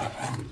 Ones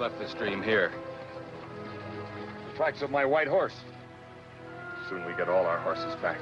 left the stream here. The tracks of my white horse. Soon we get all our horses back.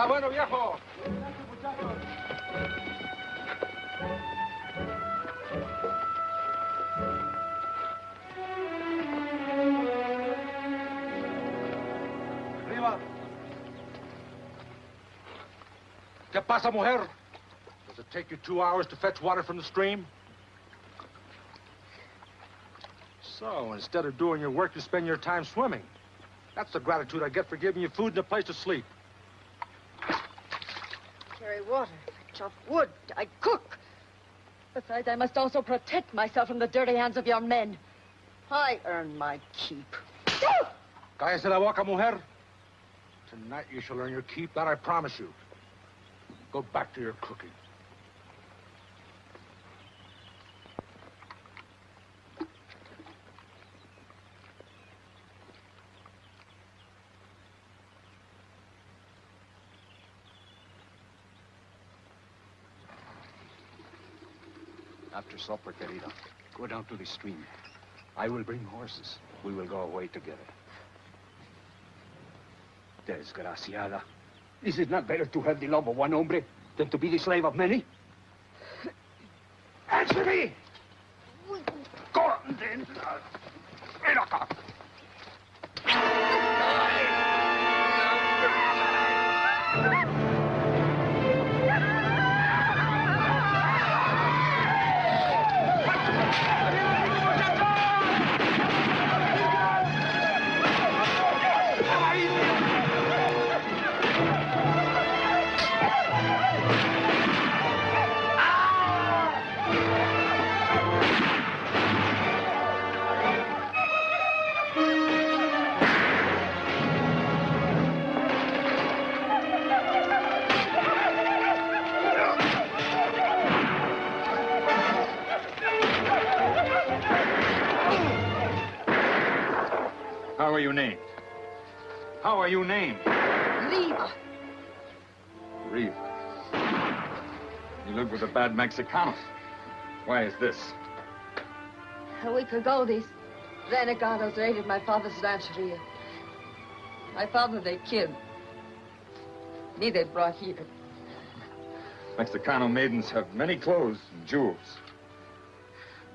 Está bueno, viejo. Arriba. ¿Qué pasa, mujer? Does it take you two hours to fetch water from the stream? So, instead of doing your work, you spend your time swimming. That's the gratitude I get for giving you food and a place to sleep. Carry water, I chop wood, I cook. Besides, I must also protect myself from the dirty hands of your men. I earn my keep. Cállese la boca, mujer. Tonight you shall earn your keep, that I promise you. Go back to your cooking. Supper, querida, go down to the stream. I will bring horses. We will go away together. Desgraciada. Is it not better to have the love of one hombre than to be the slave of many? Are you named? Riva. Reeve. You live with a bad Mexicanos. Why is this? A week ago, these renegados raided my father's rancheria. My father they killed. Me they brought here. Mexicano maidens have many clothes and jewels.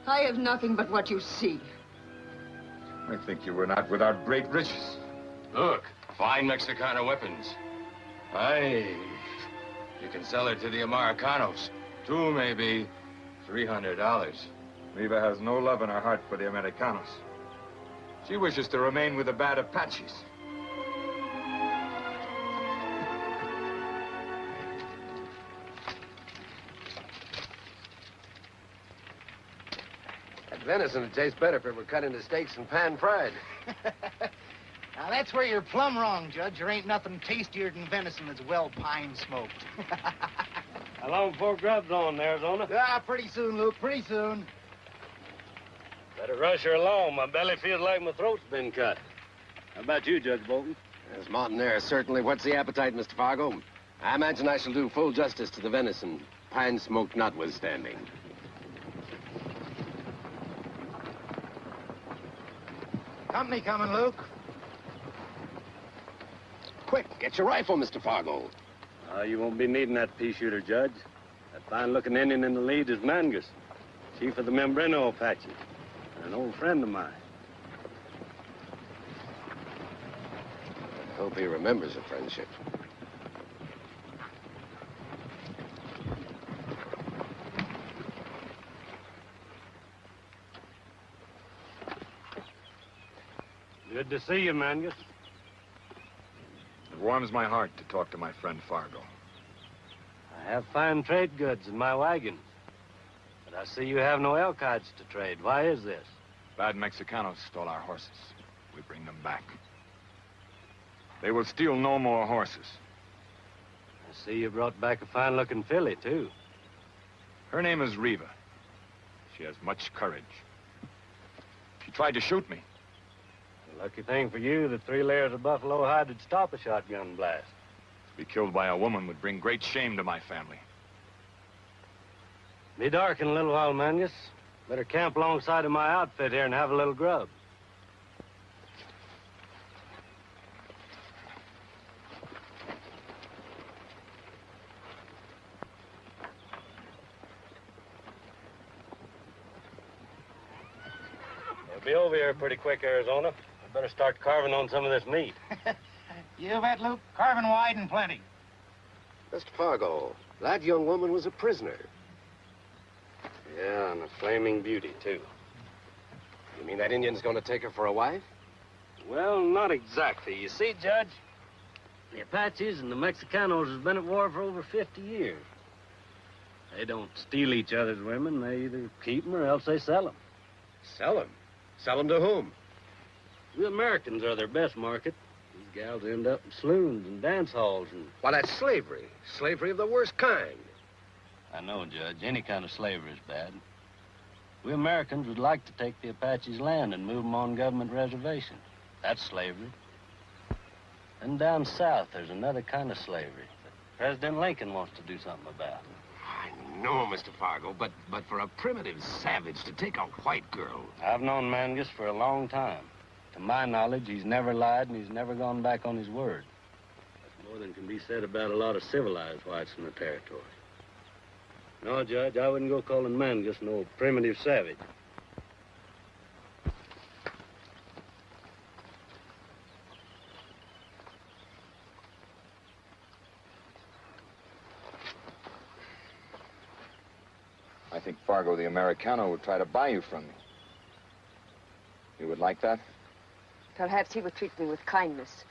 I have nothing but what you see. I think you were not without great riches. Look, fine Mexicana weapons. Aye. You can sell her to the Americanos. Two, maybe. Three hundred dollars. Riva has no love in her heart for the Americanos. She wishes to remain with the bad Apaches. That venison would taste better if it were cut into steaks and pan-fried. Now, that's where you're plumb wrong, Judge. There ain't nothing tastier than venison that's well pine smoked. How long before grub's on, Arizona? ah, pretty soon, Luke, pretty soon. Better rush her along. My belly feels like my throat's been cut. How about you, Judge Bolton? As mountain air certainly whets the appetite, Mr. Fargo. I imagine I shall do full justice to the venison, pine smoke notwithstanding. Company coming, Luke. Quick, get your rifle, Mr. Fargo. Oh, you won't be needing that pea shooter, Judge. That fine-looking Indian in the lead is Mangus, chief of the Mimbreño Apaches, and an old friend of mine. I hope he remembers the friendship. Good to see you, Mangus. It warms my heart to talk to my friend Fargo. I have fine trade goods in my wagon. But I see you have no elk hides to trade. Why is this? Bad Mexicanos stole our horses. We bring them back. They will steal no more horses. I see you brought back a fine-looking filly, too. Her name is Riva. She has much courage. She tried to shoot me. Lucky thing for you that three layers of buffalo hide would stop a shotgun blast. To be killed by a woman would bring great shame to my family. Be dark in a little while, Mangus. Better camp alongside of my outfit here and have a little grub. You'll be over here pretty quick, Arizona. I better start carving on some of this meat. You bet, Luke. Carving wide and plenty. Mr. Fargo, that young woman was a prisoner. Yeah, and a flaming beauty, too. You mean that Indian's going to take her for a wife? Well, not exactly. You see, Judge, the Apaches and the Mexicanos has been at war for over 50 years. They don't steal each other's women. They either keep them or else they sell them. Sell them. Sell them to whom? We Americans are their best market. These gals end up in saloons and dance halls and... Why, that's slavery. Slavery of the worst kind. I know, Judge. Any kind of slavery is bad. We Americans would like to take the Apaches' land and move them on government reservations. That's slavery. And down south, there's another kind of slavery that President Lincoln wants to do something about. I know, Mr. Fargo, but, but for a primitive savage to take a white girl... I've known Mangus for a long time. To my knowledge, he's never lied and he's never gone back on his word. That's more than can be said about a lot of civilized whites in the territory. No, Judge, I wouldn't go calling Mangus no primitive savage. I think Fargo the Americano would try to buy you from me. You would like that? Perhaps he would treat me with kindness.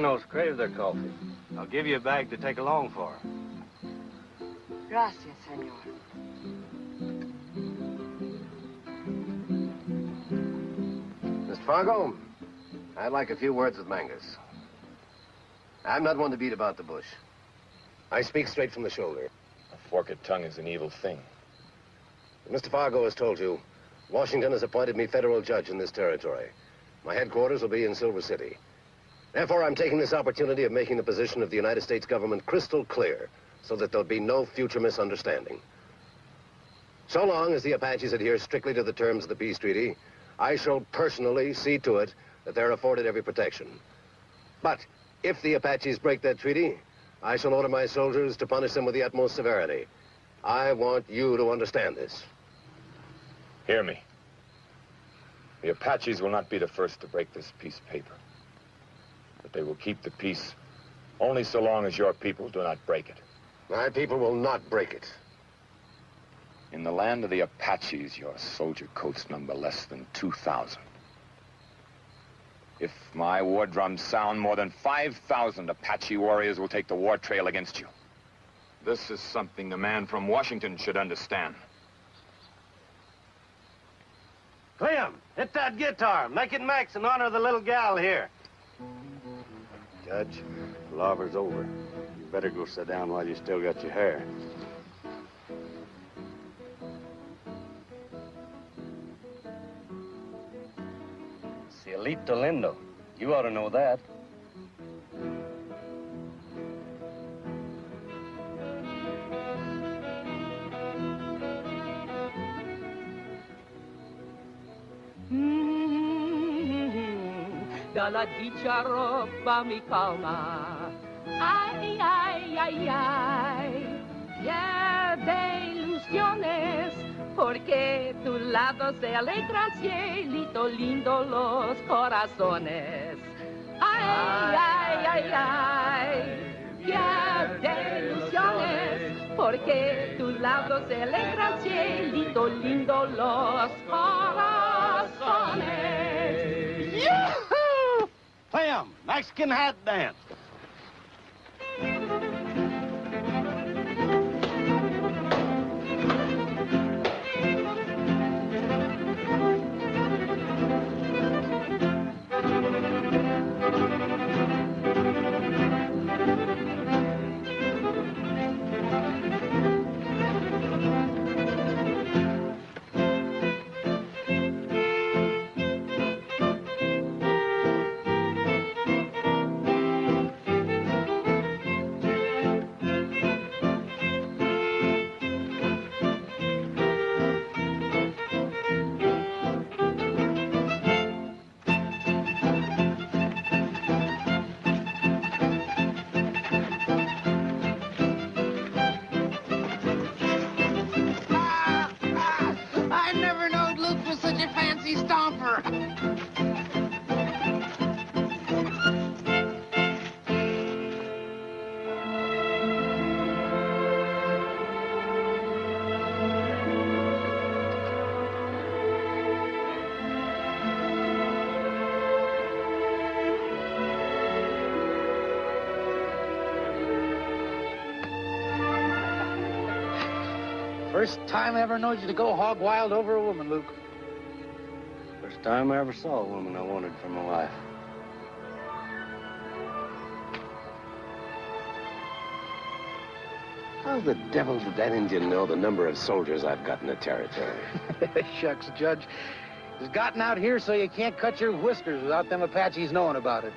Mexicanos crave their coffee. I'll give you a bag to take along for her. Gracias, senor. Mr. Fargo, I'd like a few words with Mangus. I'm not one to beat about the bush. I speak straight from the shoulder. A forked tongue is an evil thing. Mr. Fargo has told you, Washington has appointed me federal judge in this territory. My headquarters will be in Silver City. Therefore, I'm taking this opportunity of making the position of the United States government crystal clear so that there'll be no future misunderstanding. So long as the Apaches adhere strictly to the terms of the peace treaty, I shall personally see to it that they're afforded every protection. But if the Apaches break that treaty, I shall order my soldiers to punish them with the utmost severity. I want you to understand this. Hear me. The Apaches will not be the first to break this peace paper. But they will keep the peace only so long as your people do not break it. My people will not break it. In the land of the Apaches, your soldier coats number less than 2,000. If my war drums sound, more than 5,000 Apache warriors will take the war trail against you. This is something the man from Washington should understand. Clem, hit that guitar. Make it Max in honor of the little gal here. Judge, the lover's over. You better go sit down while you still got your hair. Cielito lindo. You ought to know that. Dalla dicha roba mi calma. Ay, ay, ay, ay. Ya de ilusiones, porque tu lado se alegra cielito lindo los corazones. Ay, ay, ay, ay. Ya de ilusiones, porque tu lado se alegra cielito lindo los corazones. Clem, Mexican hat dance. First time I ever knowed you to go hog wild over a woman, Luke. First time I ever saw a woman I wanted for my wife. How the devil did that Indian know the number of soldiers I've got in the territory? Shucks, Judge. He's gotten out here so you can't cut your whiskers without them Apaches knowing about it.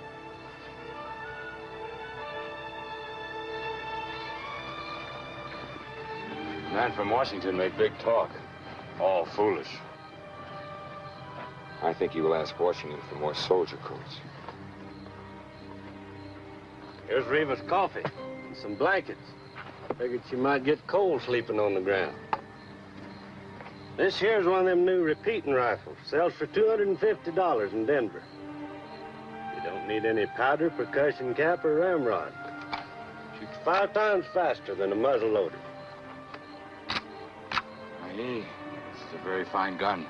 Man from Washington made big talk. All foolish. I think you will ask Washington for more soldier coats. Here's Reva's coffee and some blankets. I figured she might get cold sleeping on the ground. This here's one of them new repeating rifles. Sells for $250 in Denver. You don't need any powder, percussion cap, or ramrod. Shoots five times faster than a muzzle loader. This is a very fine gun.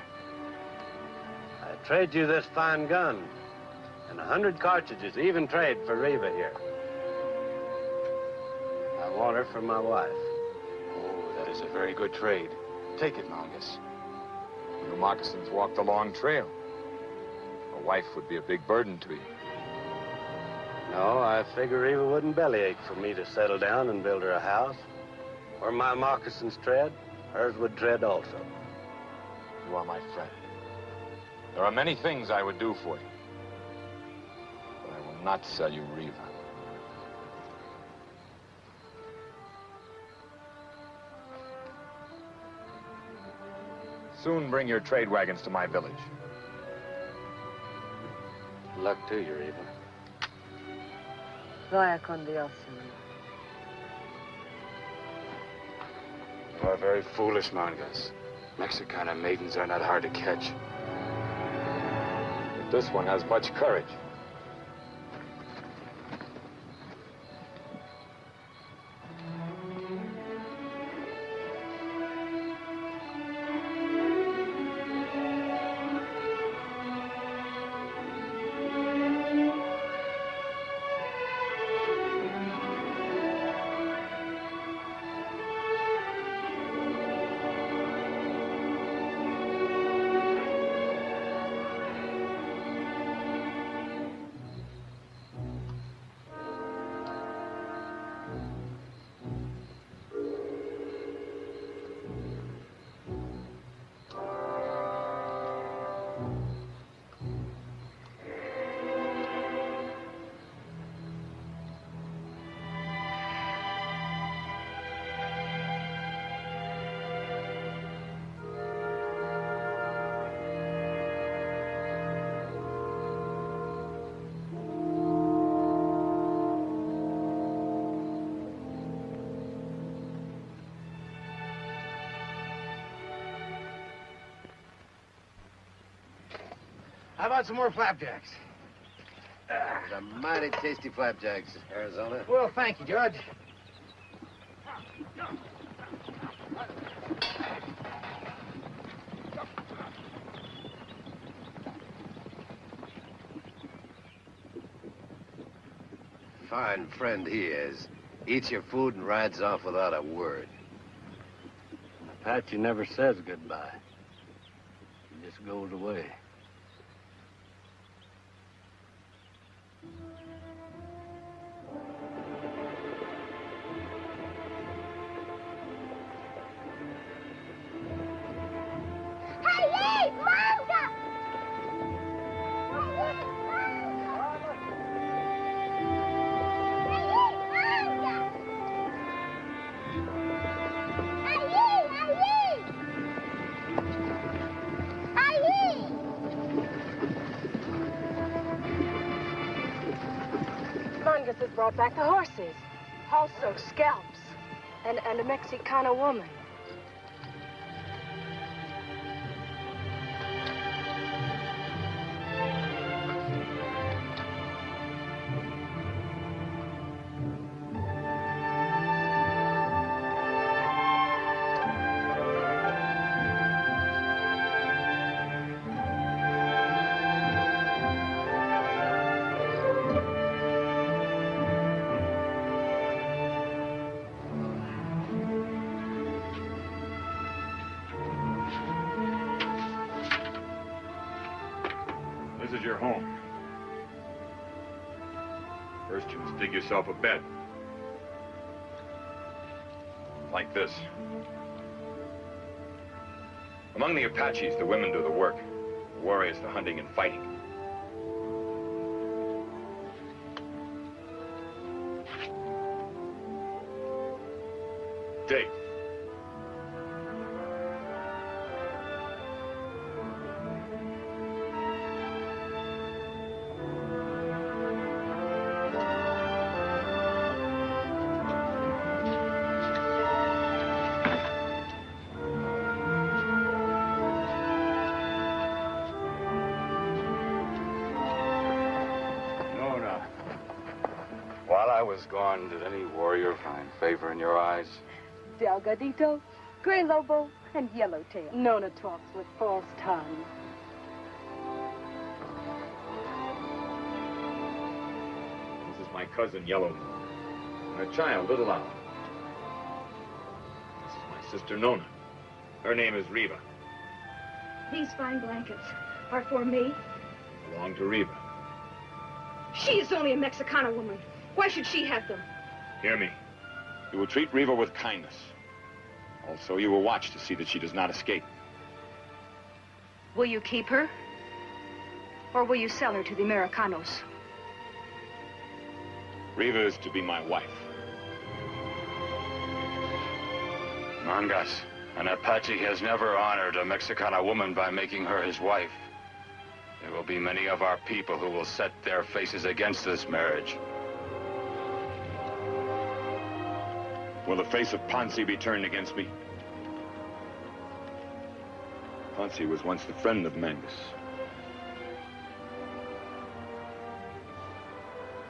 I trade you this fine gun, And a hundred cartridges, even trade for Reva here. I want her for my wife. Oh, that is a very good trade. Take it, Mongus. Your moccasins walked a long trail. A wife would be a big burden to you. No, I figure Reva wouldn't bellyache for me to settle down and build her a house. Where my moccasins tread, hers would dread also. You are my friend. There are many things I would do for you. But I will not sell you Reva. Soon bring your trade wagons to my village. Luck to you, Reva. Vaya con Dios, are very foolish, Mongus. Mexicana maidens are not hard to catch. But this one has much courage. About some more flapjacks? Those are mighty tasty flapjacks, Arizona. Well, thank you, Judge. Fine friend he is. Eats your food and rides off without a word. Apache never says goodbye. He just goes away. Back the horses. Also scalps. And, and a Mexicana woman. Yourself a bed. Like this. Among the Apaches, the women do the work. The warriors, the hunting and fighting. Delgadito, Gray Lobo, and Yellowtail. Nona talks with false tongue. This is my cousin Yellow, and her child, Little Owl. This is my sister Nona. Her name is Reva. These fine blankets are for me. Belong to Reva. She is only a Mexicana woman. Why should she have them? Hear me. You will treat Reva with kindness. Also, you will watch to see that she does not escape. Will you keep her? Or will you sell her to the Americanos? Reva is to be my wife. Mangas, an Apache has never honored a Mexicana woman by making her his wife. There will be many of our people who will set their faces against this marriage. Will the face of Ponzi be turned against me? Ponzi was once the friend of Mangus.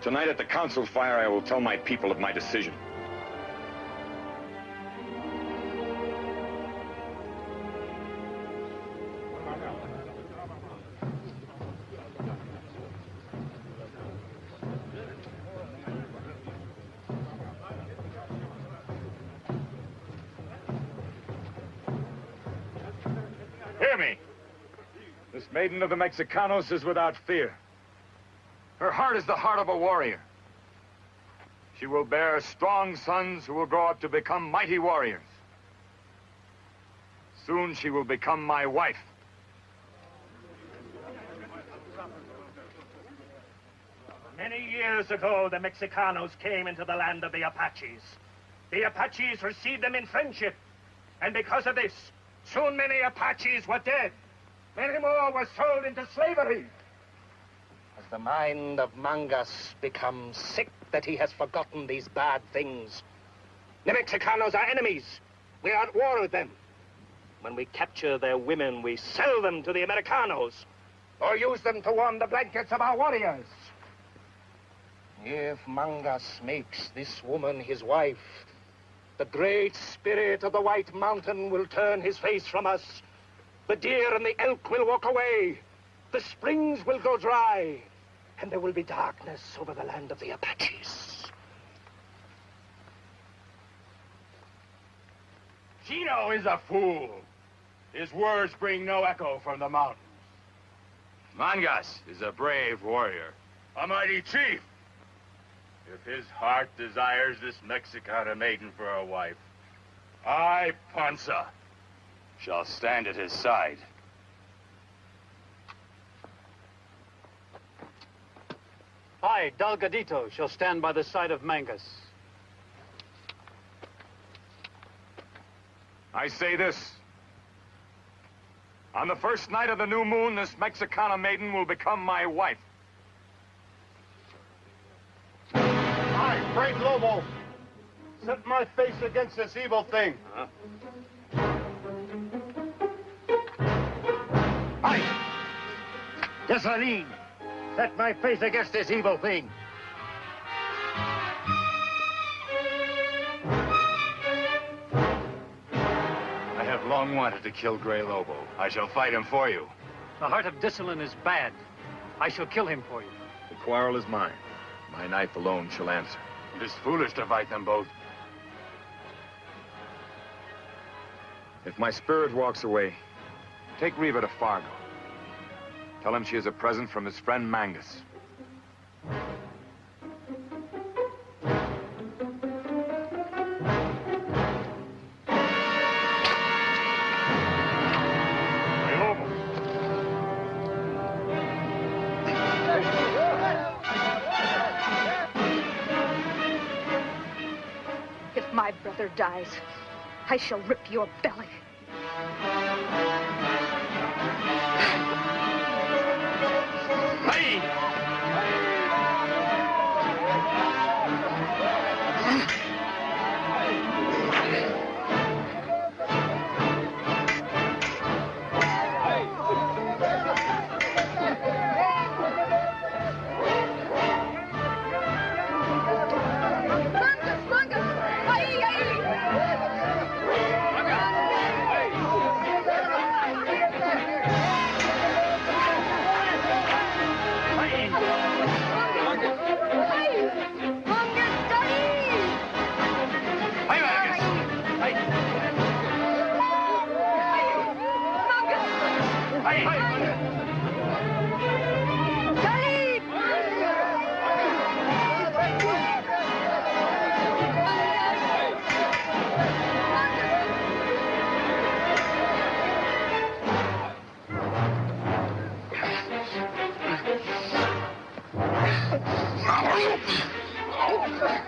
Tonight at the council fire, I will tell my people of my decision. Of the Mexicanos is without fear. Her heart is the heart of a warrior. She will bear strong sons who will grow up to become mighty warriors. Soon she will become my wife. Many years ago, the Mexicanos came into the land of the Apaches. The Apaches received them in friendship. And because of this, soon many Apaches were dead. Many more were sold into slavery. Has the mind of Mangas become sick that he has forgotten these bad things? The Mexicanos are enemies. We are at war with them. When we capture their women, we sell them to the Americanos or use them to warm the blankets of our warriors. If Mangas makes this woman his wife, the great spirit of the White Mountain will turn his face from us. The deer and the elk will walk away. The springs will go dry. And there will be darkness over the land of the Apaches. Chino is a fool. His words bring no echo from the mountains. Mangas is a brave warrior. A mighty chief. If his heart desires this Mexicana maiden for a wife, I, Panza, Shall stand at his side. I, Delgadito, shall stand by the side of Mangus. I say this. On the first night of the new moon, this Mexicana maiden will become my wife. I, Frank Lobo, set my face against this evil thing. I, Desaline, set my face against this evil thing. I have long wanted to kill Grey Lobo. I shall fight him for you. The heart of Desaline is bad. I shall kill him for you. The quarrel is mine. My knife alone shall answer. It is foolish to fight them both. If my spirit walks away, take Reva to Fargo. Tell him she is a present from his friend Mangus. If my brother dies, I shall rip your belly.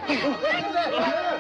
やめて!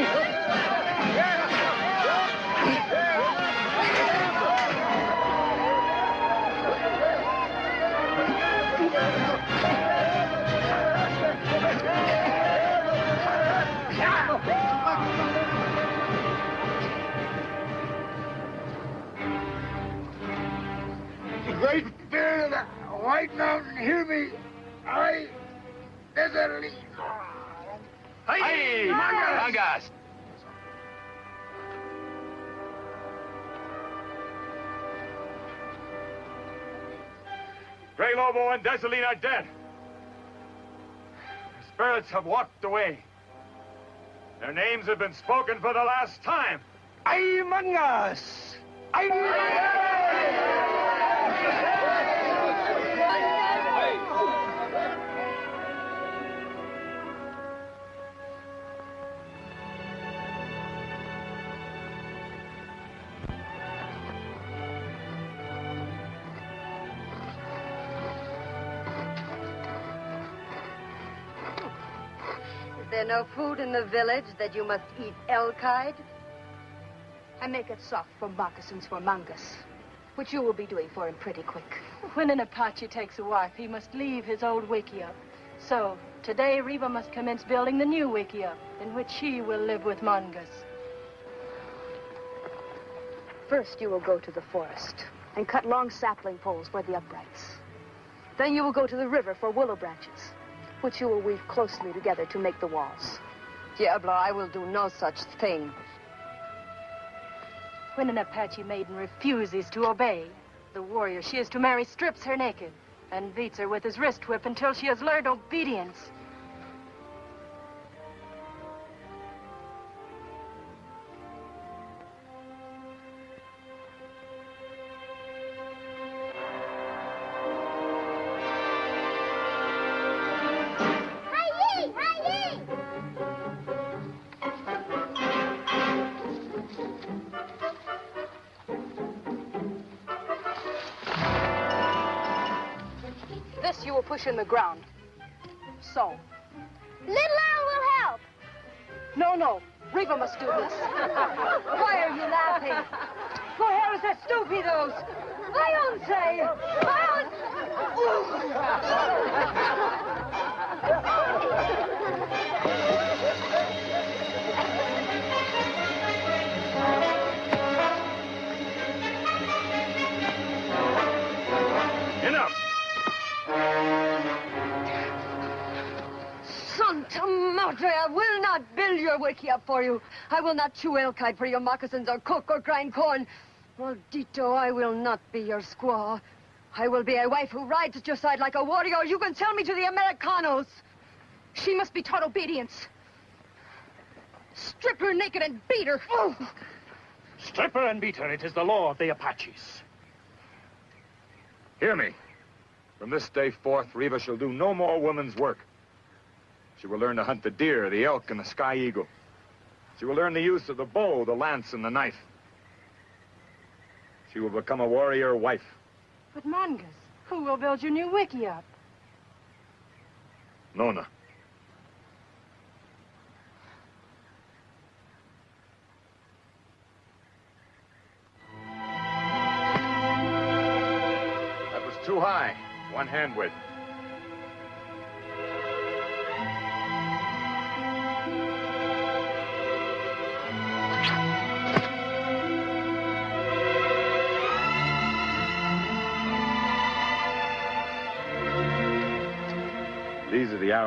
Oh, Grey and Desaline are dead. Their spirits have walked away. Their names have been spoken for the last time. Ay, mangas! Is there no food in the village that you must eat elk hide? I make it soft for moccasins for Mangus, which you will be doing for him pretty quick. When an Apache takes a wife, he must leave his old wickiup. So, today Reva must commence building the new wickiup, in which she will live with Mongus. First, you will go to the forest and cut long sapling poles for the uprights. Then you will go to the river for willow branches, which you will weave closely together to make the walls. Diablo, I will do no such thing. When an Apache maiden refuses to obey, the warrior she is to marry strips her naked and beats her with his wrist whip until she has learned obedience. Ground. So. Little Owl will help. No, no. Reva must do this. Why are you laughing? Who hell is that Santa Madre, I will not build your wickiup for you. I will not chew elk hide for your moccasins or cook or grind corn. Maldito, I will not be your squaw. I will be a wife who rides at your side like a warrior. You can sell me to the Americanos. She must be taught obedience. Strip her naked and beat her. Oh. Strip her and beat her. It is the law of the Apaches. Hear me. From this day forth, Reva shall do no more woman's work. She will learn to hunt the deer, the elk, and the sky eagle. She will learn the use of the bow, the lance, and the knife. She will become a warrior wife. But Mangus, who will build your new wickiup? Nona. That was too high. One hand width.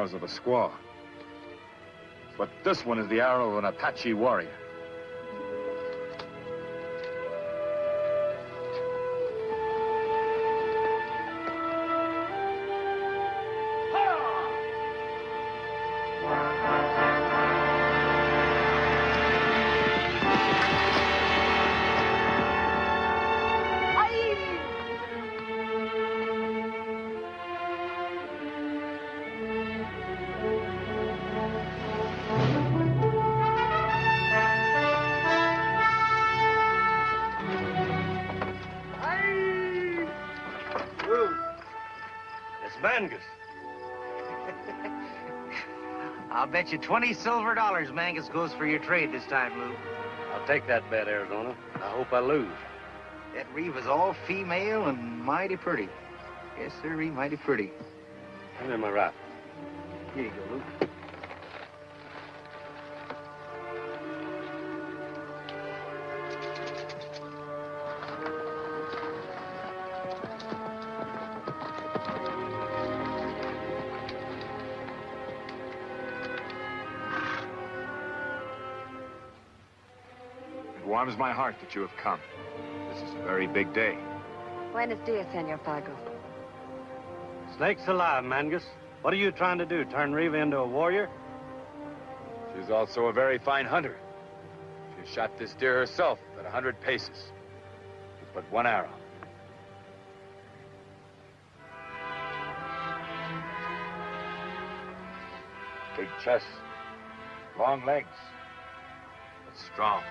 Arrows of a squaw. But this one is the arrow of an Apache warrior. Bet you 20 silver dollars Mangus goes for your trade this time, Lou. I'll take that bet, Arizona. I hope I lose. That Reva is all female and mighty pretty. Yes, sir, mighty pretty. Come here, my rifle. Here you go, Lou. Warms my heart that you have come. This is a very big day. Buenos dias, Senor Fargo. Snake's alive, Mangus. What are you trying to do, turn Reva into a warrior? She's also a very fine hunter. She shot this deer herself at a hundred paces. With but one arrow. Big chest, long legs, but strong.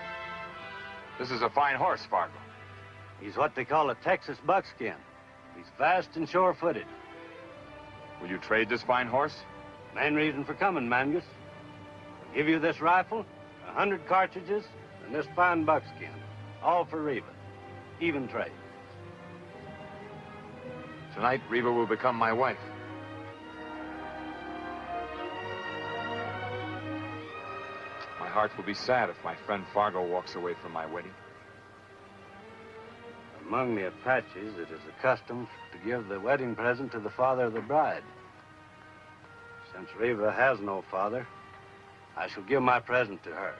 This is a fine horse, Fargo. He's what they call a Texas buckskin. He's fast and sure-footed. Will you trade this fine horse? Main reason for coming, Mangus. I'll give you this rifle, a hundred cartridges, and this fine buckskin. All for Reva. Even trade. Tonight, Reva will become my wife. Heart will be sad if my friend Fargo walks away from my wedding. Among the Apaches, it is a custom to give the wedding present to the father of the bride. Since Reva has no father, I shall give my present to her.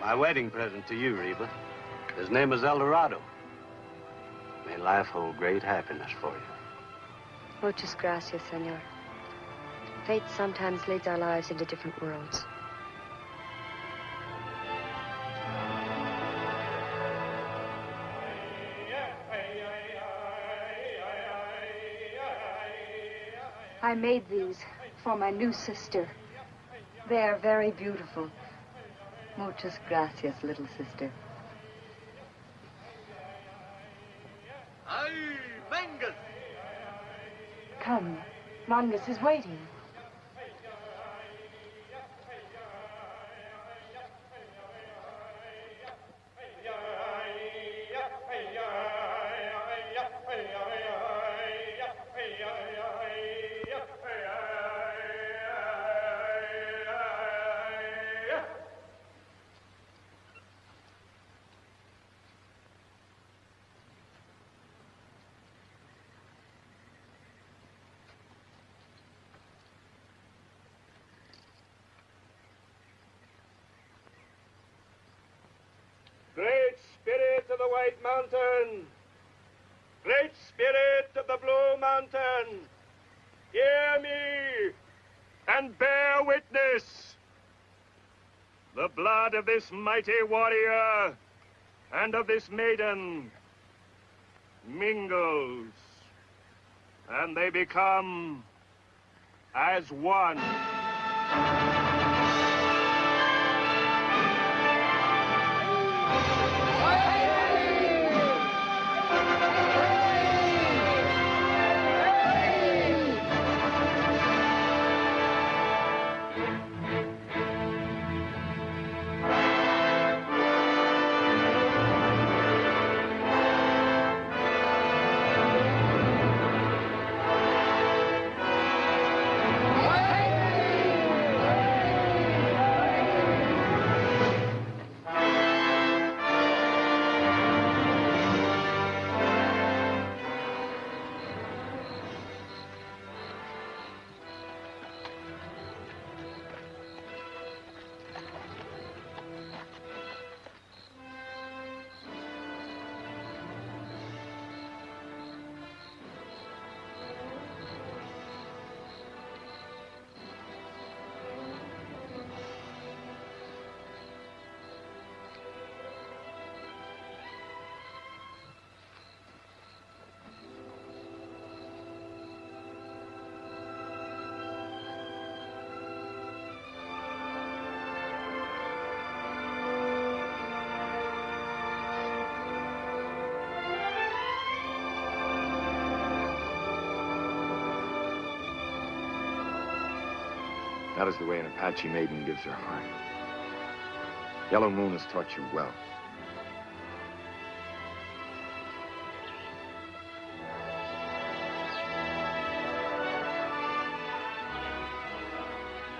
My wedding present to you, Reva. His name is El Dorado. May life hold great happiness for you. Muchas gracias, senor. Fate sometimes leads our lives into different worlds. I made these for my new sister. They are very beautiful. Muchas gracias, little sister. Come, Mangus is waiting. Of this mighty warrior and of this maiden mingles, and they become as one. That is the way an Apache maiden gives her heart. Yellow Moon has taught you well.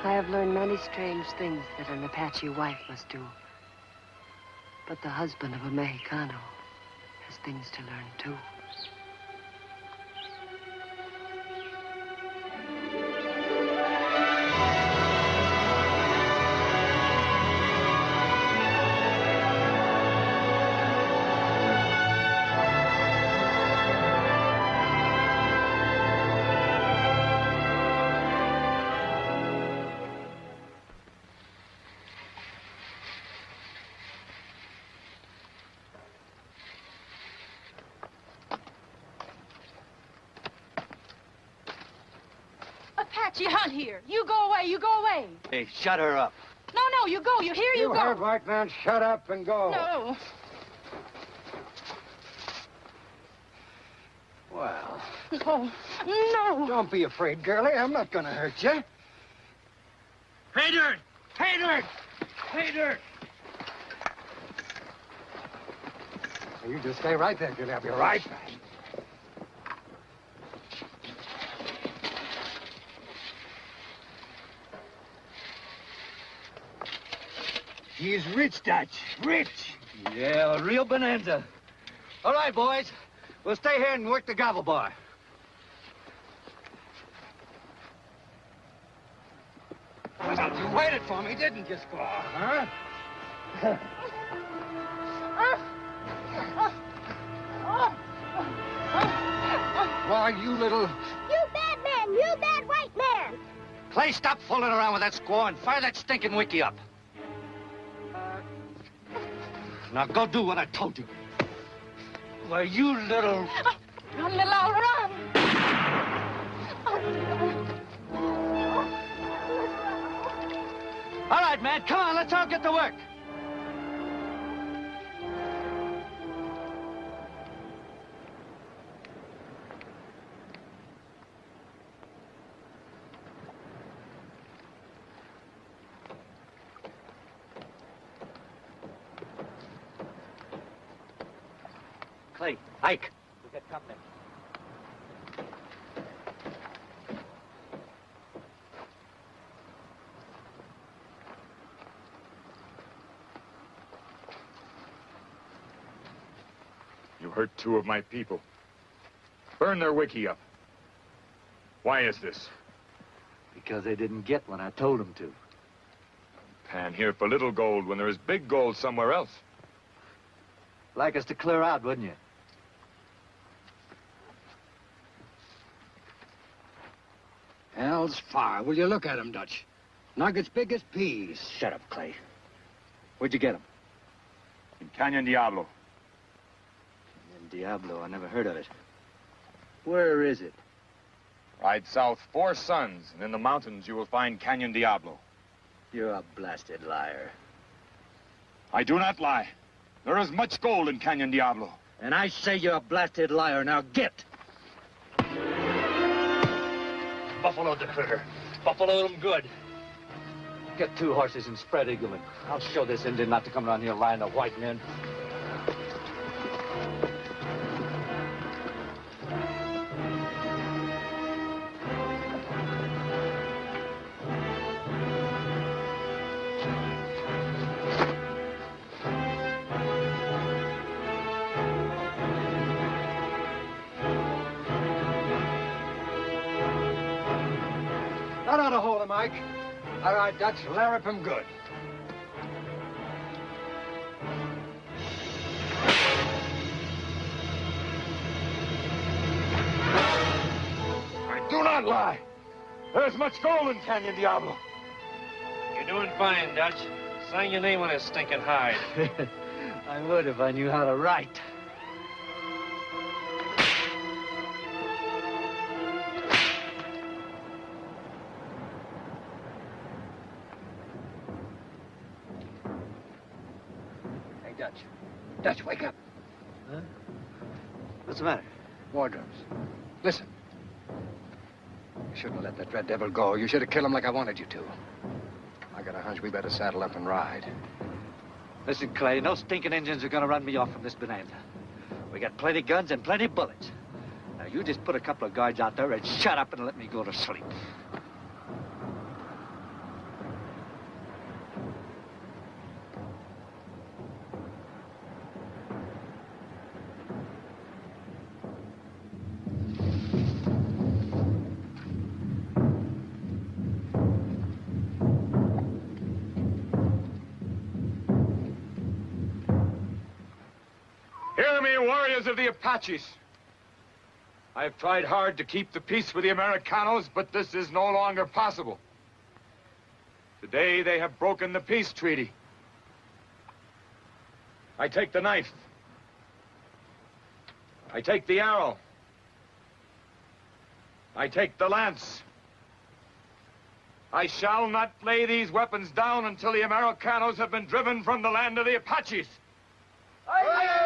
I have learned many strange things that an Apache wife must do. But the husband of a Mexicano has things to learn, too. Apache hunt here. You go away, you go away. Hey, shut her up. No, no, you go. You hear? You, You go. heard, white man. Shut up and go. No. Well, No. No. don't be afraid, girlie. I'm not gonna hurt you. Hey, Dirt! Hey, Dirt! Hey, Dirt! You just stay right there, girlie. I'll be right back. He's rich, Dutch. Rich. Yeah, a real bonanza. All right, boys. We'll stay here and work the gravel bar. You waited for me, didn't you, Squaw? Huh? Why, you little... You bad man! You bad white man! Clay, stop fooling around with that squaw and fire that stinking wickiup. Now go do what I told you. Why, you little... Run, little run. All right, man, come on, let's all get to work. Two of my people. Burn their wickiup. Why is this? Because they didn't get what I told them to. Pan here for little gold when there is big gold somewhere else. Like us to clear out, wouldn't you? Hell's fire. Will you look at him, Dutch? Nuggets big as peas. Shut up, Clay. Where'd you get them? In Canyon Diablo. In Diablo, I never heard of it. Where is it? Ride south four suns, and in the mountains you will find Canyon Diablo. You're a blasted liar. I do not lie. There is much gold in Canyon Diablo. And I say you're a blasted liar. Now get! Buffalo the critter. Buffalo him good. Get two horses and spread eagle him. I'll show this Indian not to come around here lying to white men. Hold. All right, Dutch, larrup him good. I do not lie. There's much gold in Canyon Diablo. You're doing fine, Dutch. Sign your name on his stinking hide. I would if I knew how to write. Devil go. You should have killed him like I wanted you to. I got a hunch we better saddle up and ride. Listen, Clay, no stinking Indians are gonna run me off from this bonanza. We got plenty guns and plenty bullets. Now, you just put a couple of guards out there and shut up and let me go to sleep. Warriors of the Apaches. I have tried hard to keep the peace with the Americanos, but this is no longer possible. Today they have broken the peace treaty. I take the knife. I take the arrow. I take the lance. I shall not lay these weapons down until the Americanos have been driven from the land of the Apaches. Well,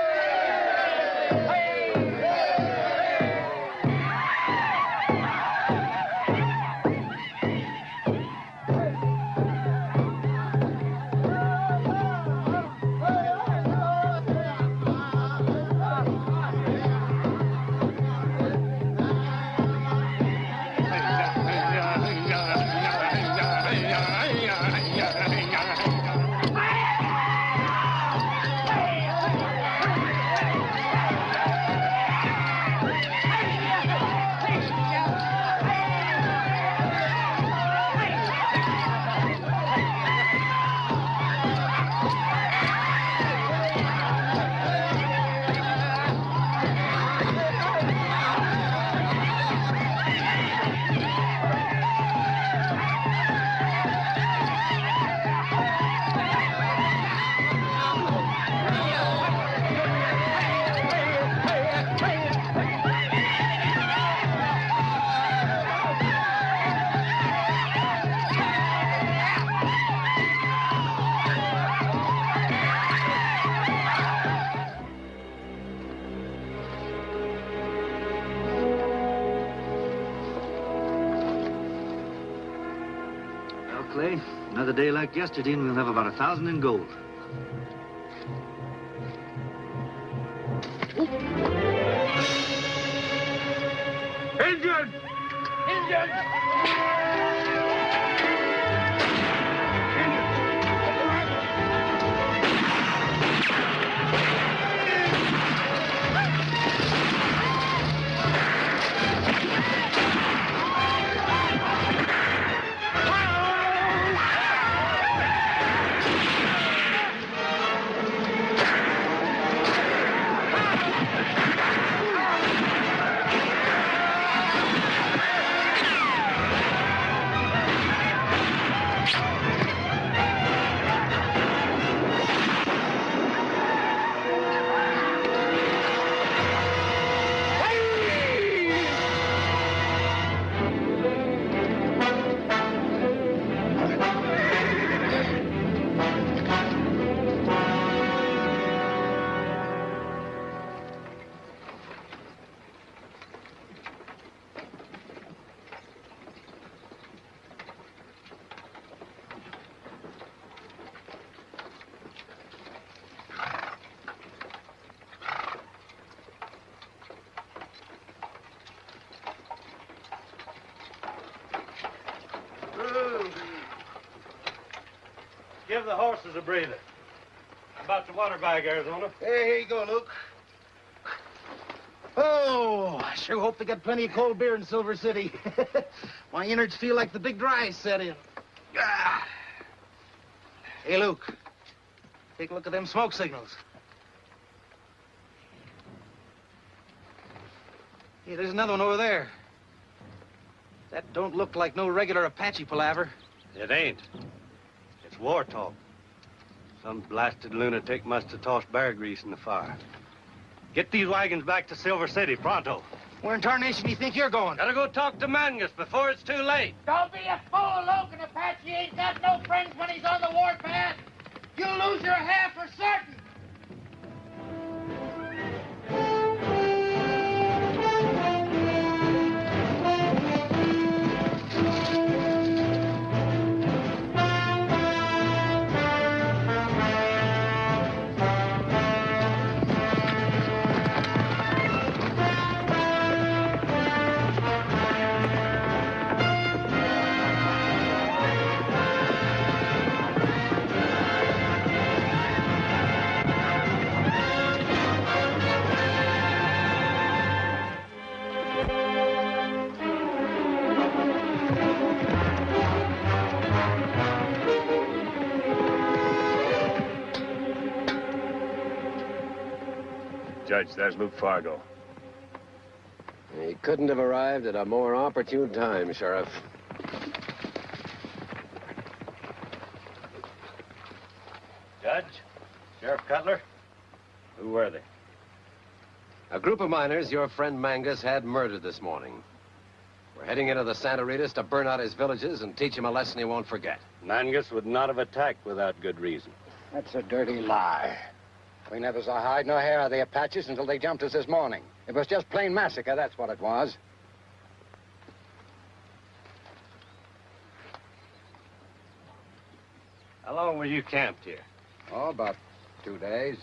yesterday, and we'll have about a thousand in gold. The horses a breather. About the water bag, Arizona. Hey, here you go, Luke. Oh, I sure hope they got plenty of cold beer in Silver City. My innards feel like the big dry set in. Ah. Hey, Luke. Take a look at them smoke signals. Hey, there's another one over there. That don't look like no regular Apache palaver. It ain't. It's war talk. Some blasted lunatic must have tossed bear grease in the fire. Get these wagons back to Silver City, pronto. Where in tarnation do you think you're going? Gotta go talk to Mangus before it's too late. Don't be a fool, Luke. An Apache ain't got no friends when he's on the warpath. You'll lose your hair for certain. Judge, there's Luke Fargo. He couldn't have arrived at a more opportune time, Sheriff. Judge, Sheriff Cutler, who were they? A group of miners your friend Mangus had murdered this morning. We're heading into the Santa Ritas to burn out his villages and teach him a lesson he won't forget. Mangus would not have attacked without good reason. That's a dirty lie. We never saw hide nor hair of the Apaches until they jumped us this morning. It was just plain massacre, that's what it was. How long were you camped here? Oh, about two days.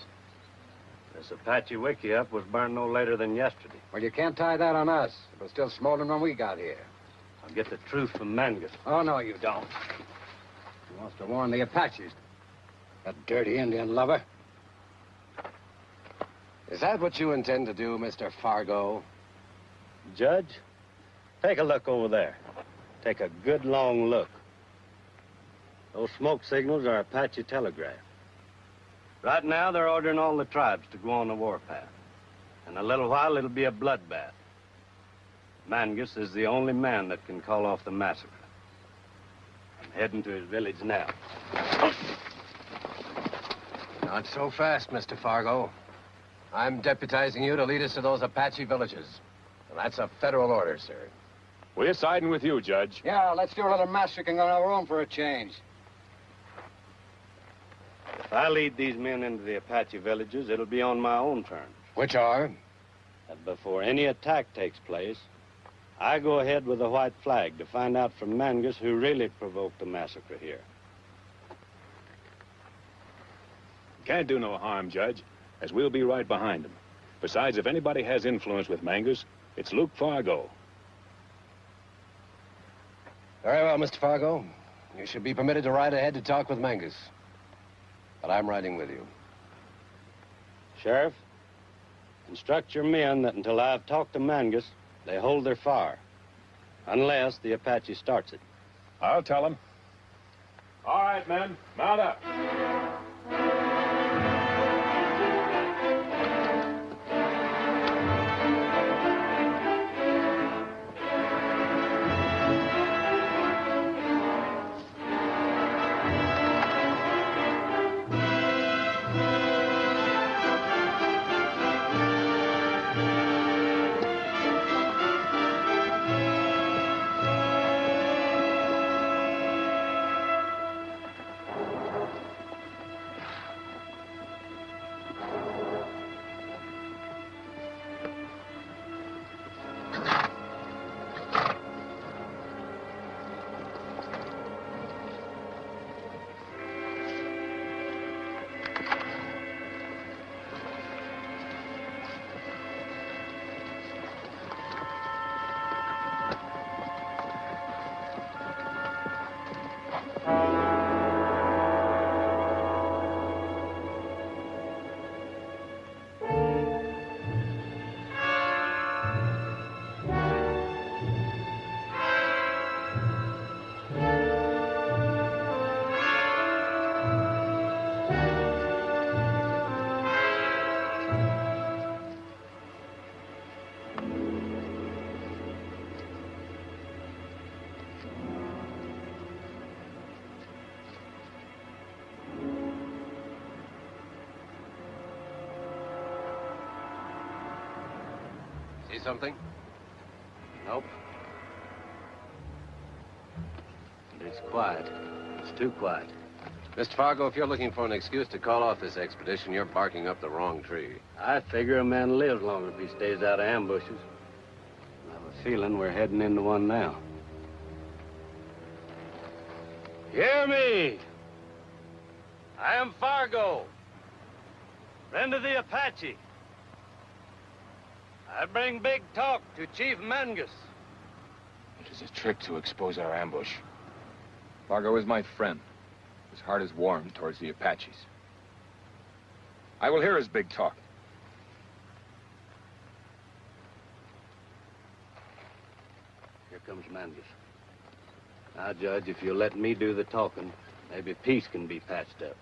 This Apache wickiup was burned no later than yesterday. Well, you can't tie that on us. It was still smoldering when we got here. I'll get the truth from Mangus. Oh, no, you don't. He wants to warn the Apaches. That dirty Indian lover. Is that what you intend to do, Mr. Fargo? Judge, take a look over there. Take a good long look. Those smoke signals are Apache telegraph. Right now, they're ordering all the tribes to go on the warpath. In a little while, it'll be a bloodbath. Mangus is the only man that can call off the massacre. I'm heading to his village now. Not so fast, Mr. Fargo. I'm deputizing you to lead us to those Apache villages. And that's a federal order, sir. We're siding with you, Judge. Yeah, let's do a little massacring on our own for a change. If I lead these men into the Apache villages, it'll be on my own terms. Which are? That before any attack takes place, I go ahead with the white flag to find out from Mangus who really provoked the massacre here. Can't do no harm, Judge, as we'll be right behind him. Besides, if anybody has influence with Mangus, it's Luke Fargo. Very well, Mr. Fargo. You should be permitted to ride ahead to talk with Mangus. But I'm riding with you. Sheriff, instruct your men that until I've talked to Mangus, they hold their fire. Unless the Apache starts it. I'll tell him. All right, men, mount up. Something? Nope. It's quiet. It's too quiet. Mr. Fargo, if you're looking for an excuse to call off this expedition, you're barking up the wrong tree. I figure a man lives longer if he stays out of ambushes. I have a feeling we're heading into one now. Hear me! I am Fargo, friend of the Apache. I bring big talk to Chief Mangus. It is a trick to expose our ambush. Fargo is my friend. His heart is warm towards the Apaches. I will hear his big talk. Here comes Mangus. Now, Judge, if you'll let me do the talking, maybe peace can be patched up.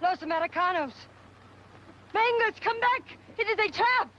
Los Americanos. Mangus, come back! It is a trap!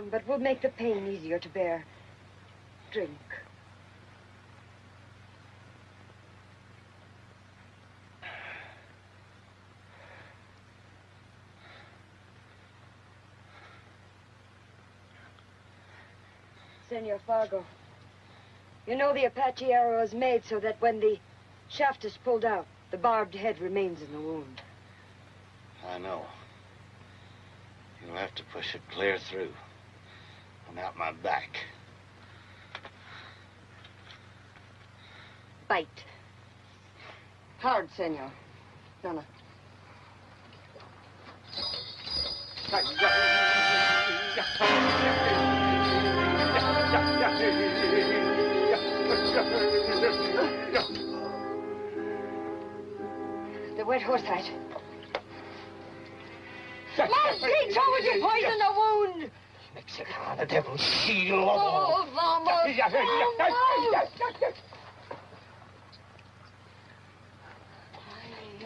Strong, but will make the pain easier to bear. Drink. Senor Fargo, you know the Apache arrow is made so that when the shaft is pulled out, the barbed head remains in the wound. I know. You'll have to push it clear through and out my back. Bite. Hard, senor. Donna. The wet horse hide. Last how would you poison the wound? Mexican, the devil's shield. Oh, vamos. vamos. Ay,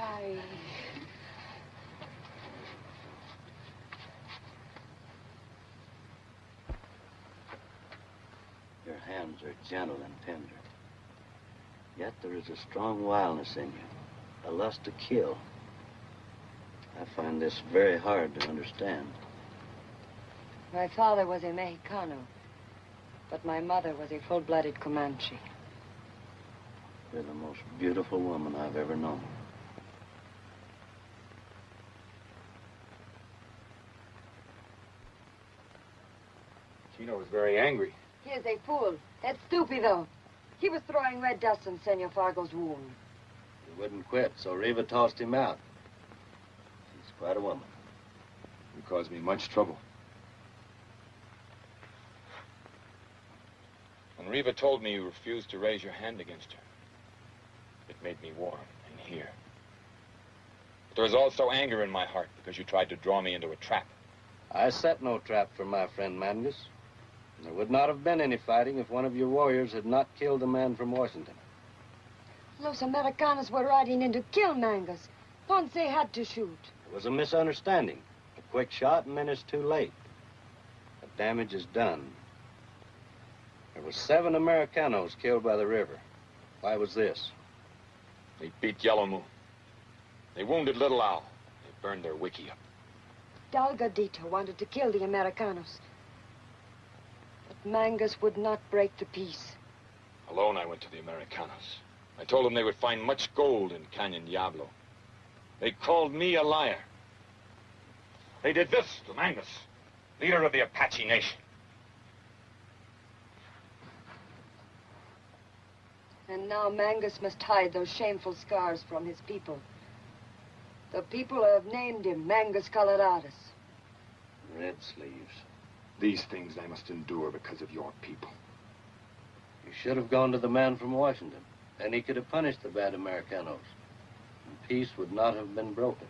ay. Your hands are gentle and tender. Yet there is a strong wildness in you, a lust to kill. I find this very hard to understand. My father was a Mexicano, but my mother was a full-blooded Comanche. You're the most beautiful woman I've ever known. Chino was very angry. He is a fool. That's stupid, though. He was throwing red dust on Senor Fargo's wound. He wouldn't quit, so Reva tossed him out. She's quite a woman. You caused me much trouble. When Reva told me you refused to raise your hand against her, it made me warm in here. But there was also anger in my heart because you tried to draw me into a trap. I set no trap for my friend Mangus. There would not have been any fighting if one of your warriors had not killed a man from Washington. Los Americanos were riding in to kill Mangus. Ponce had to shoot. It was a misunderstanding. A quick shot and then it's too late. The damage is done. There were seven Americanos killed by the river. Why was this? They beat Yellow Moon. They wounded Little Owl. They burned their wickiup. Delgadito wanted to kill the Americanos. But Mangus would not break the peace. Alone, I went to the Americanos. I told them they would find much gold in Canyon Diablo. They called me a liar. They did this to Mangus, leader of the Apache Nation. And now Mangus must hide those shameful scars from his people. The people have named him Mangus Coloradus. Red sleeves. These things I must endure because of your people. You should have gone to the man from Washington. Then he could have punished the bad Americanos. And peace would not have been broken.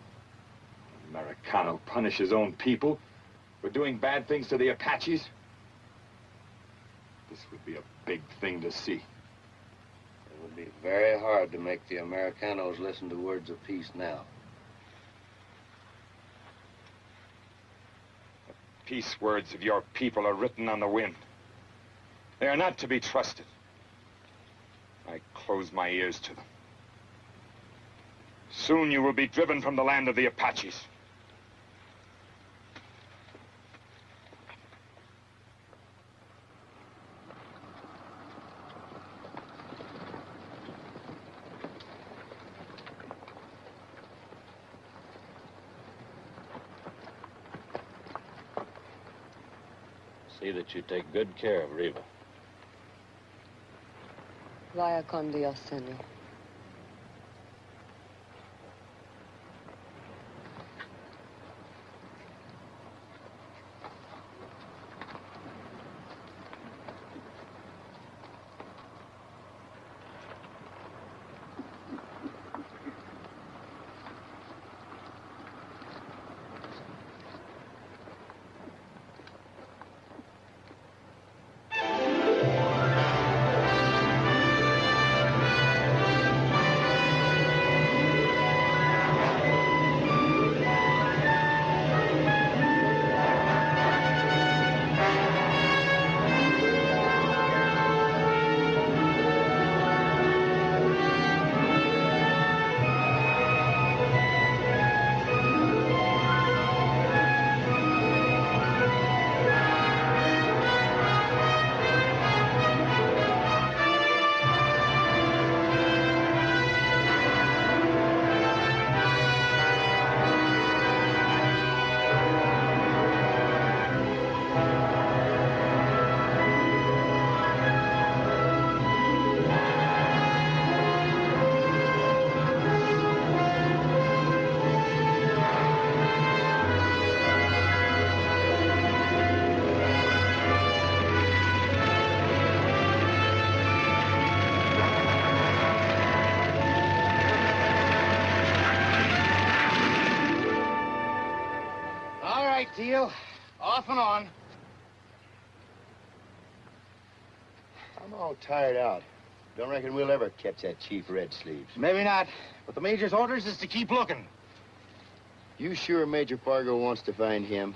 Americano punish his own people for doing bad things to the Apaches? This would be a big thing to see. Would be very hard to make the Americanos listen to words of peace now. The peace words of your people are written on the wind. They are not to be trusted. I close my ears to them. Soon you will be driven from the land of the Apaches. See that you take good care of Reva. Vaya con Dios, Senor. Off and on. I'm all tired out. Don't reckon we'll ever catch that Chief Red Sleeves. Maybe not, but the Major's orders is to keep looking. You sure Major Fargo wants to find him?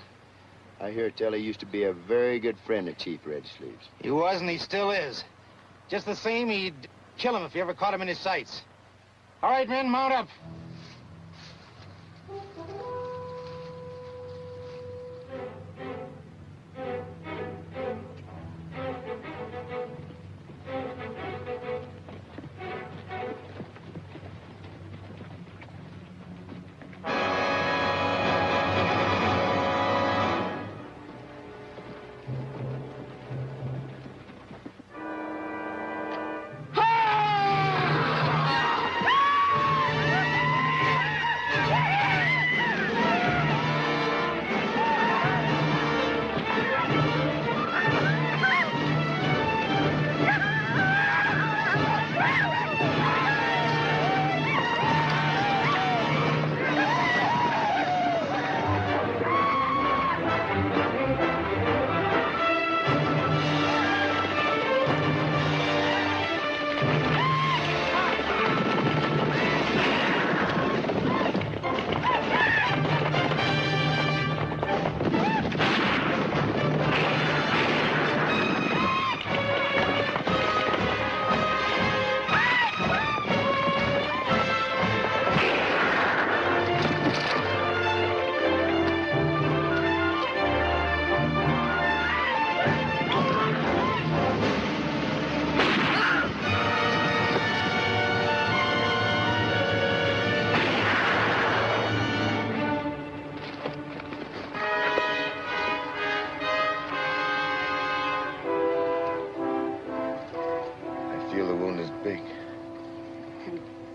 I hear tell he used to be a very good friend of Chief Red Sleeves. He was and he still is. Just the same, he'd kill him if he ever caught him in his sights. All right, men, mount up.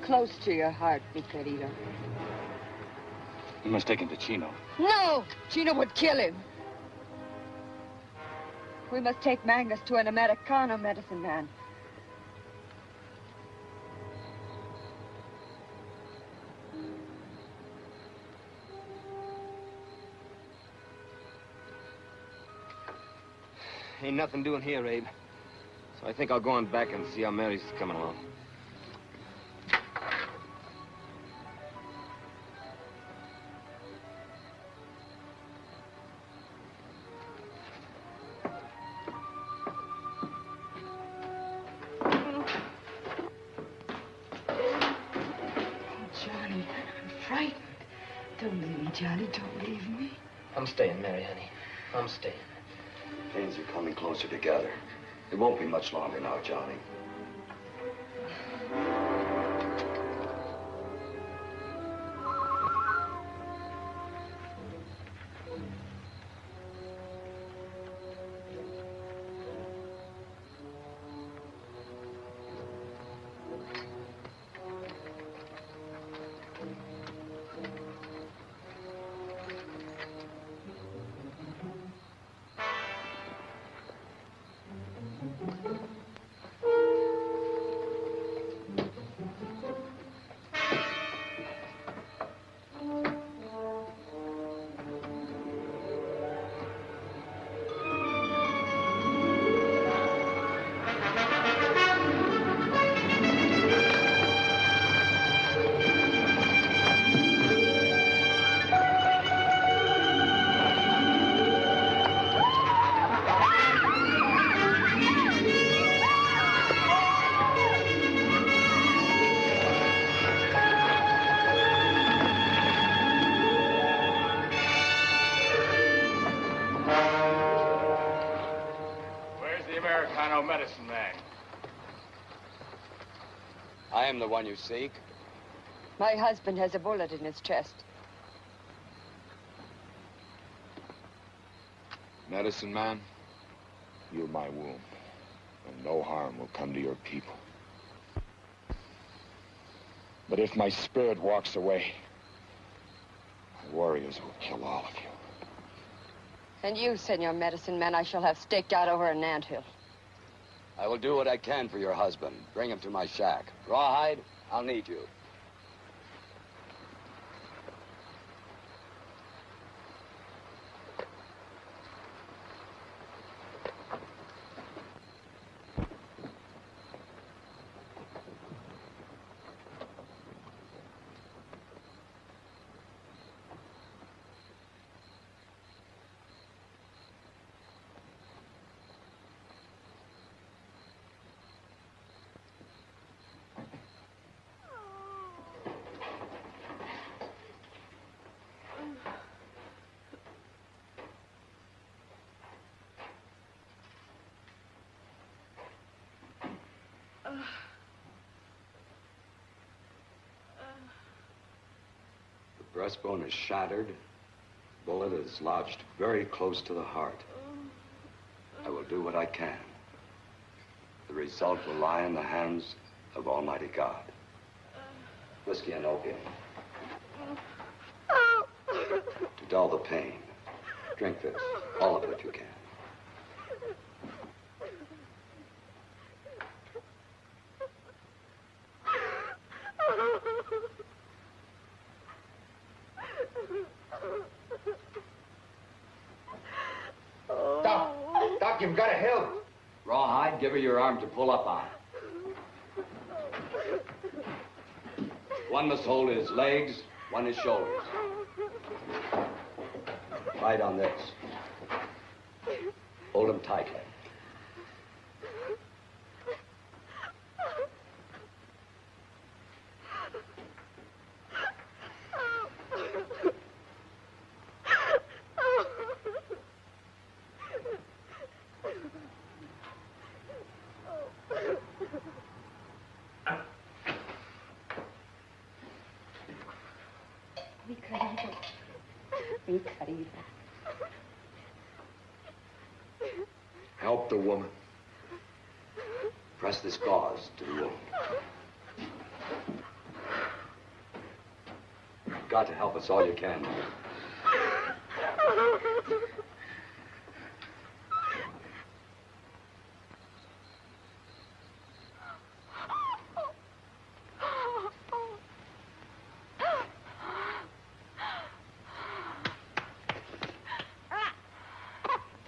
Close to your heart, mi querido. You must take him to Chino. No! Chino would kill him. We must take Mangus to an Americano medicine man. Ain't nothing doing here, Abe. So I think I'll go on back and see how Mary's coming along. I'm staying. Things are coming closer together. It won't be much longer now, Johnny. I am the one you seek. My husband has a bullet in his chest. Medicine man, heal my wound, and no harm will come to your people. But if my spirit walks away, my warriors will kill all of you. And you, Senor Medicine Man, I shall have staked out over an anthill. I will do what I can for your husband. Bring him to my shack. Rawhide, I'll need you. The breastbone is shattered. Bullet is lodged very close to the heart. I will do what I can. The result will lie in the hands of Almighty God. Whiskey and opium. To dull the pain. Drink this. All of it you can. Doc, Doc, you've got to help. Rawhide, give her your to pull up on. One must hold his legs, one his shoulders. Right on this. Hold him tightly. Mi querido. Help the woman. Press this gauze to the wound. You've got to help us all you can.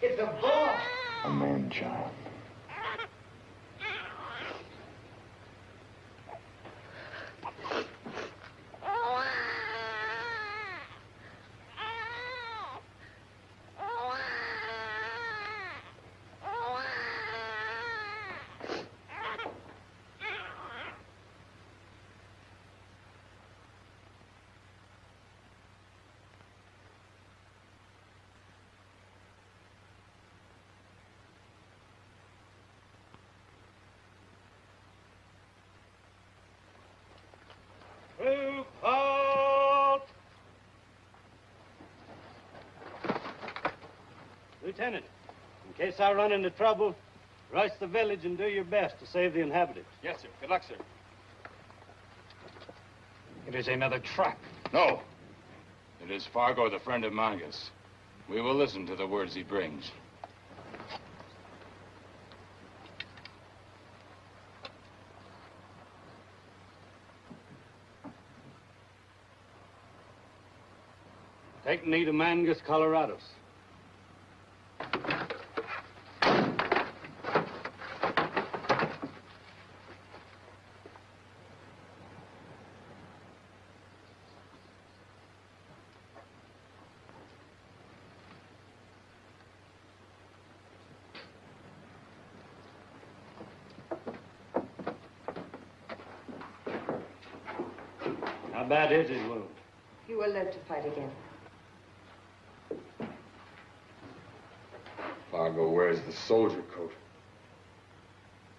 It's a boy. A man child. Troop halt! Lieutenant, in case I run into trouble, rush the village and do your best to save the inhabitants. Yes, sir. Good luck, sir. It is another trap. No. It is Fargo, the friend of Mangus. We will listen to the words he brings. Take me to Mangus, Colorados. How bad is his wound? You will live to fight again. Fargo wears the soldier coat.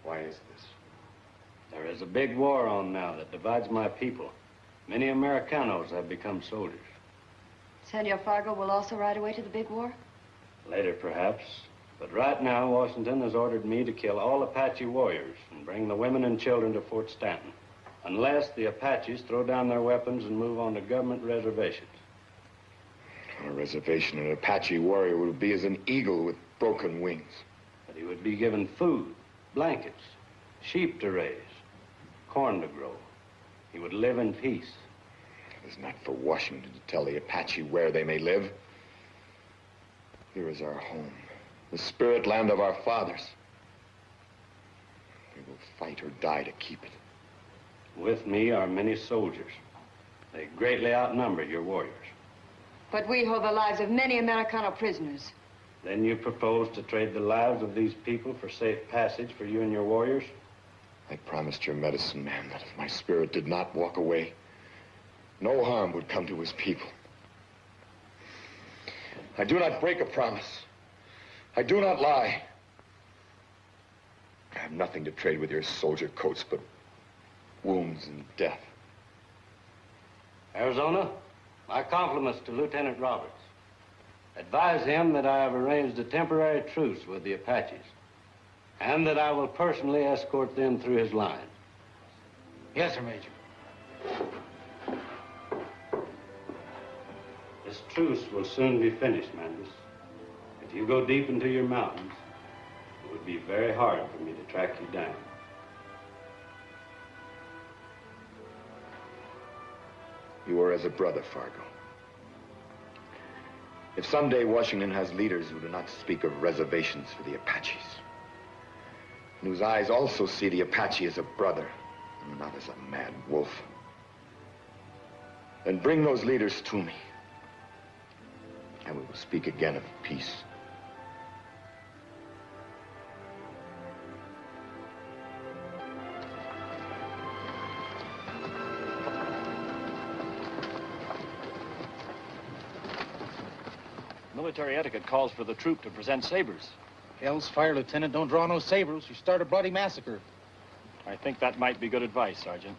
Why is this? There is a big war on now that divides my people. Many Americanos have become soldiers. Senor Fargo will also ride away to the big war? Later, perhaps. But right now, Washington has ordered me to kill all Apache warriors and bring the women and children to Fort Stanton. Unless the Apaches throw down their weapons and move on to government reservations. On a reservation, an Apache warrior would be as an eagle with broken wings. But he would be given food, blankets, sheep to raise, corn to grow. He would live in peace. It is not for Washington to tell the Apache where they may live. Here is our home, the spirit land of our fathers. We will fight or die to keep it. With me are many soldiers. They greatly outnumber your warriors. But we hold the lives of many Americano prisoners. Then you propose to trade the lives of these people for safe passage for you and your warriors? I promised your medicine man that if my spirit did not walk away, no harm would come to his people. I do not break a promise. I do not lie. I have nothing to trade with your soldier coats but wounds and death. Arizona, my compliments to Lieutenant Roberts. Advise him that I have arranged a temporary truce with the Apaches and that I will personally escort them through his line. Yes, sir, Major. This truce will soon be finished, Mangus. If you go deep into your mountains, it would be very hard for me to track you down. You are as a brother, Fargo. If someday Washington has leaders who do not speak of reservations for the Apaches, and whose eyes also see the Apache as a brother, and not as a mad wolf, then bring those leaders to me, and we will speak again of peace. Military etiquette calls for the troop to present sabers. Hell's fire, Lieutenant. Don't draw no sabers. You start a bloody massacre. I think that might be good advice, Sergeant.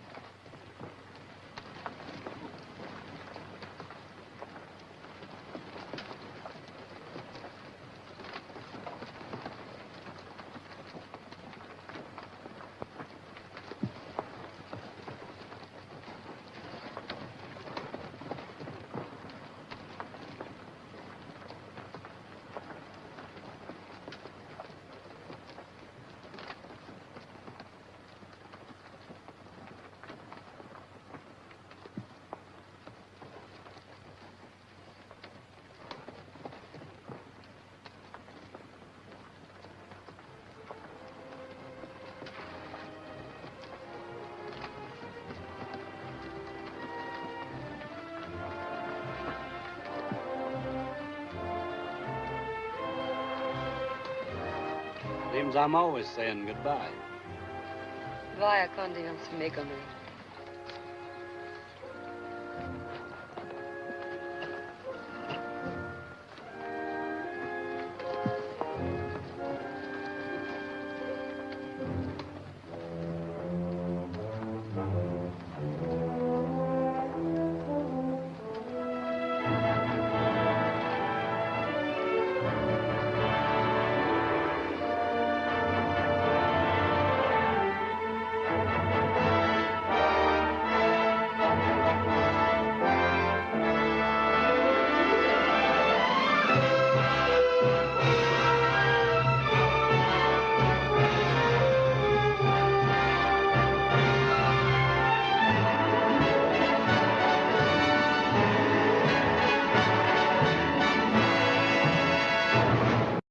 I'm always saying goodbye. Vaya con Dios, amigo mío.